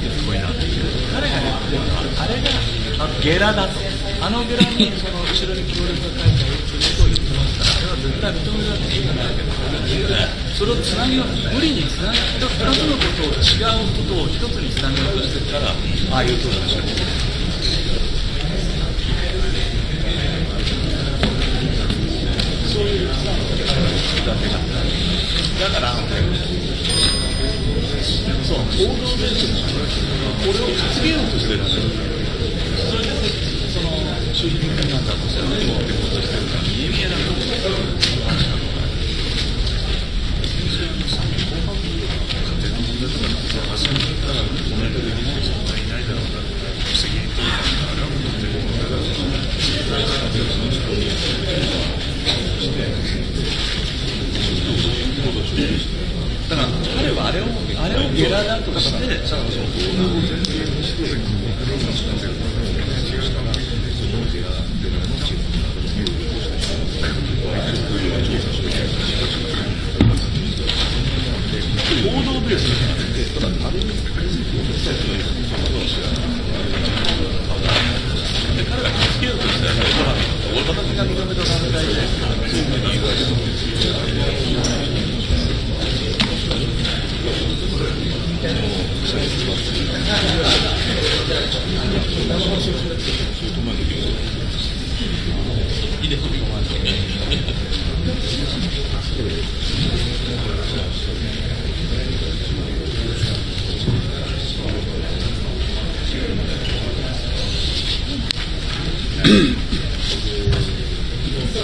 っていう声なんですけど彼がやってるのはあれがあのゲラだとあのゲラにその後ろに協力が書いてあるっていうことを言ってますからあれは絶対認められていいかないけどそれをつなぎよ。う無理につなげ2つのことを違うことを1つにつなげようとしてるからああいうことなんでこれを担げようとしてるそれでその周辺なんだとしてもってことしてるか見え見えなんだだかられをあれをゲラだとして報道ベースでただあれで彼がつけようとしてるほら私が認めた団体でそういうふうに言われるあ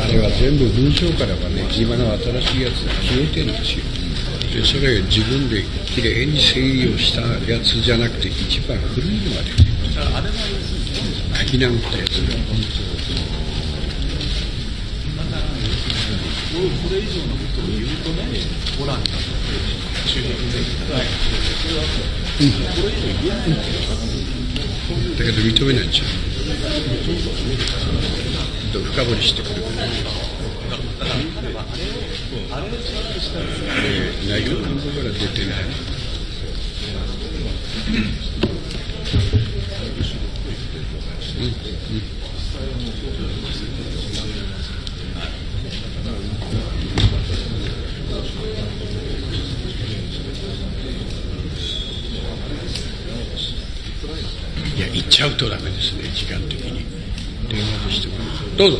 れは全部文章からはね、今の新しいやつ消えてるんですよ。で、それ自分できれいに整理をしたやつじゃなくて、一番古いのが出てる。あれは要するに書き直ったやつが。これ以上のことを言うとね、ホラーになって中国でこれ以上言えないんだけどだけど認めないんですよ。深掘りしてくるから。内容のから出てない。いや、行っちゃうとダメですね、時間的に。電話でしてもどうぞ。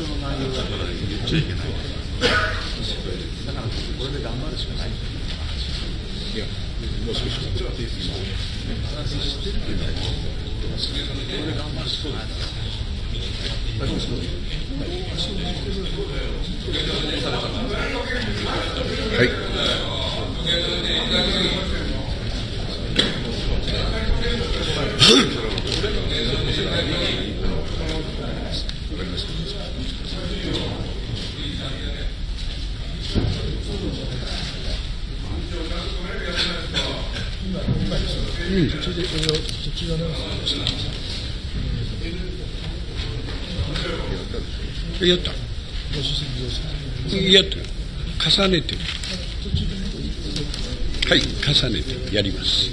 書の内容だから言っちゃいけないだからこれで頑張るしかないいや、もう少し。話してるけどこれで頑張るしかないはい。うん。やった。やってる。重ねて。はい、重ねてやります。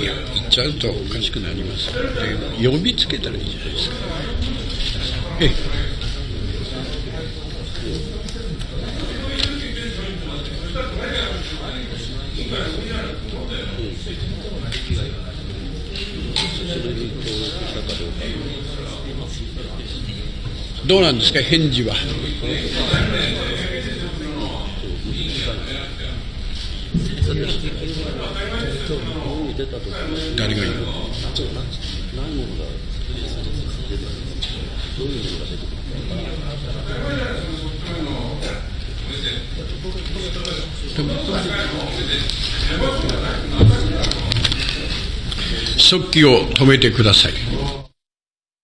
いや、言っちゃうとおかしくなります、呼びつけた。らいいじゃないですか。ええ。どうなんですか、返事は？誰が言う？速記を止めてください。